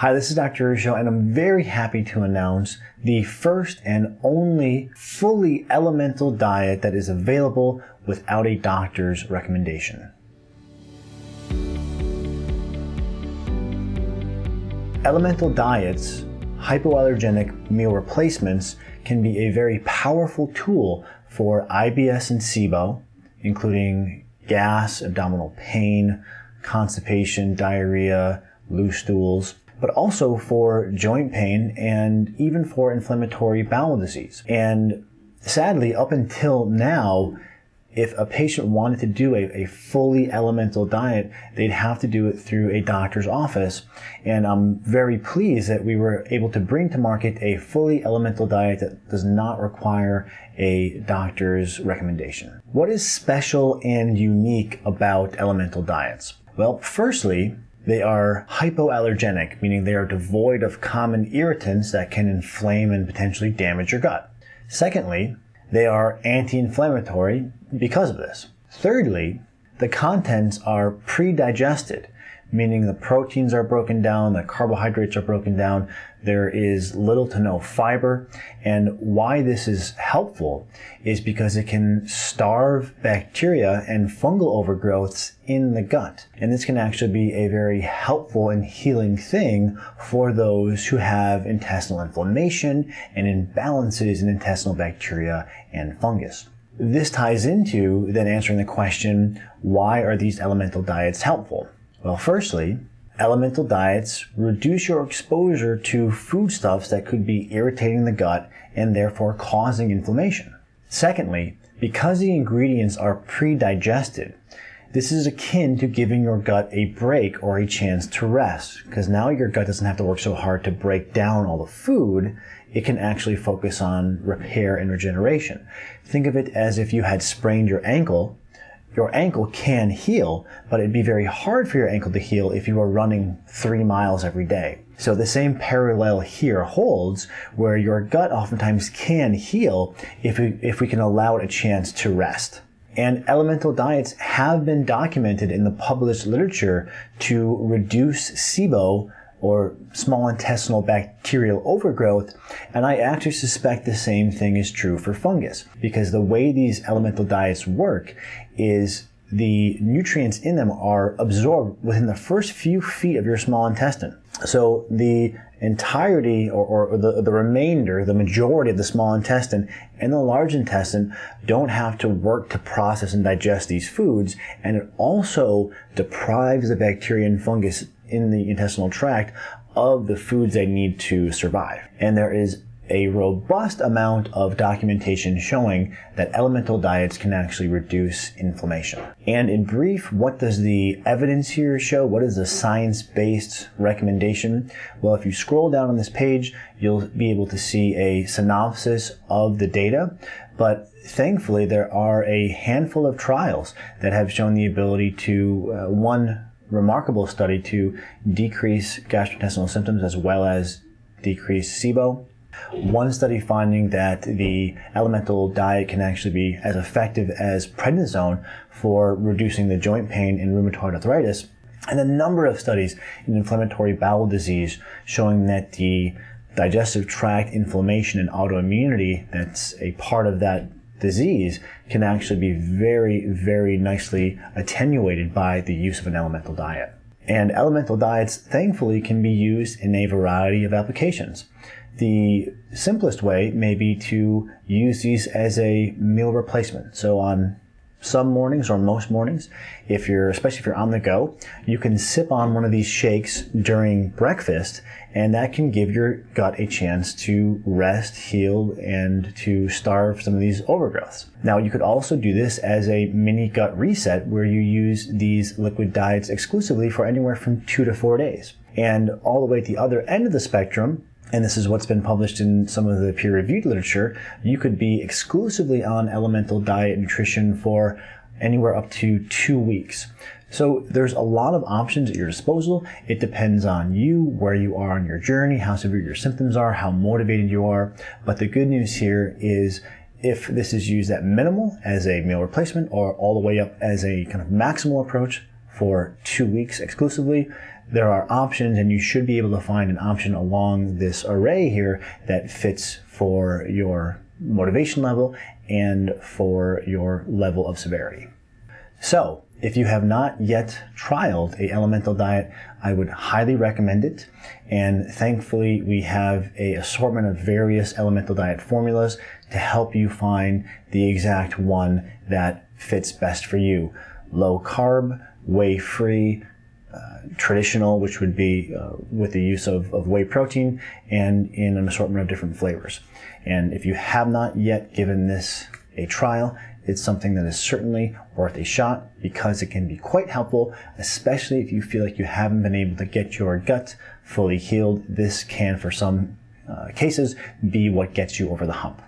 Hi, this is Dr. Ruscio, and I'm very happy to announce the first and only fully elemental diet that is available without a doctor's recommendation. Elemental diets, hypoallergenic meal replacements, can be a very powerful tool for IBS and SIBO, including gas, abdominal pain, constipation, diarrhea, loose stools, but also for joint pain and even for inflammatory bowel disease. And sadly, up until now, if a patient wanted to do a, a fully elemental diet, they'd have to do it through a doctor's office. And I'm very pleased that we were able to bring to market a fully elemental diet that does not require a doctor's recommendation. What is special and unique about elemental diets? Well, firstly, they are hypoallergenic, meaning they are devoid of common irritants that can inflame and potentially damage your gut. Secondly, they are anti-inflammatory because of this. Thirdly, the contents are pre-digested, meaning the proteins are broken down, the carbohydrates are broken down, there is little to no fiber. And why this is helpful is because it can starve bacteria and fungal overgrowths in the gut. And this can actually be a very helpful and healing thing for those who have intestinal inflammation and imbalances in intestinal bacteria and fungus. This ties into then answering the question, why are these elemental diets helpful? Well, firstly, elemental diets reduce your exposure to foodstuffs that could be irritating the gut and therefore causing inflammation. Secondly, because the ingredients are pre-digested, this is akin to giving your gut a break or a chance to rest, because now your gut doesn't have to work so hard to break down all the food. It can actually focus on repair and regeneration. Think of it as if you had sprained your ankle your ankle can heal, but it'd be very hard for your ankle to heal if you were running three miles every day. So the same parallel here holds where your gut oftentimes can heal if we, if we can allow it a chance to rest. And elemental diets have been documented in the published literature to reduce SIBO or small intestinal bacterial overgrowth. And I actually suspect the same thing is true for fungus because the way these elemental diets work is the nutrients in them are absorbed within the first few feet of your small intestine. So the entirety or, or, the, the remainder, the majority of the small intestine and the large intestine don't have to work to process and digest these foods. And it also deprives the bacteria and fungus in the intestinal tract of the foods they need to survive. And there is a robust amount of documentation showing that elemental diets can actually reduce inflammation. And in brief, what does the evidence here show? What is the science-based recommendation? Well, if you scroll down on this page, you'll be able to see a synopsis of the data. But thankfully, there are a handful of trials that have shown the ability to, uh, one, remarkable study to decrease gastrointestinal symptoms as well as decrease SIBO. One study finding that the elemental diet can actually be as effective as prednisone for reducing the joint pain in rheumatoid arthritis. And a number of studies in inflammatory bowel disease showing that the digestive tract inflammation and autoimmunity that's a part of that disease can actually be very, very nicely attenuated by the use of an elemental diet. And elemental diets, thankfully, can be used in a variety of applications. The simplest way may be to use these as a meal replacement. So on some mornings or most mornings, if you're, especially if you're on the go, you can sip on one of these shakes during breakfast and that can give your gut a chance to rest, heal, and to starve some of these overgrowths. Now, you could also do this as a mini gut reset where you use these liquid diets exclusively for anywhere from two to four days. And all the way at the other end of the spectrum, and this is what's been published in some of the peer-reviewed literature, you could be exclusively on elemental diet nutrition for anywhere up to two weeks. So there's a lot of options at your disposal. It depends on you, where you are on your journey, how severe your symptoms are, how motivated you are. But the good news here is if this is used at minimal as a meal replacement or all the way up as a kind of maximal approach for two weeks exclusively, there are options and you should be able to find an option along this array here that fits for your motivation level and for your level of severity. So if you have not yet trialed a elemental diet, I would highly recommend it. And thankfully, we have a assortment of various elemental diet formulas to help you find the exact one that fits best for you. Low carb, whey free, uh, traditional, which would be uh, with the use of, of whey protein and in an assortment of different flavors. And if you have not yet given this a trial, it's something that is certainly worth a shot because it can be quite helpful, especially if you feel like you haven't been able to get your gut fully healed. This can, for some uh, cases, be what gets you over the hump.